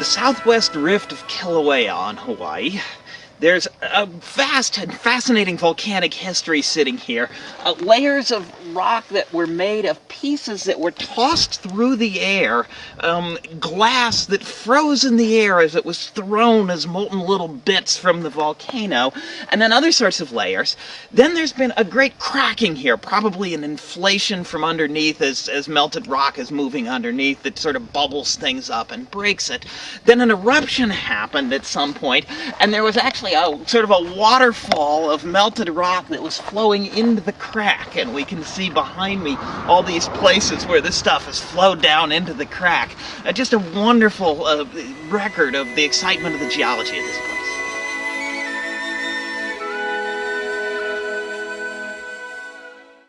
the southwest rift of Kilauea on Hawaii. There's a vast and fascinating volcanic history sitting here. Uh, layers of rock that were made of pieces that were tossed through the air, um, glass that froze in the air as it was thrown as molten little bits from the volcano, and then other sorts of layers. Then there's been a great cracking here, probably an inflation from underneath as, as melted rock is moving underneath that sort of bubbles things up and breaks it. Then an eruption happened at some point, and there was actually a sort of a waterfall of melted rock that was flowing into the crack and we can see behind me all these places where this stuff has flowed down into the crack. Uh, just a wonderful uh, record of the excitement of the geology of this place.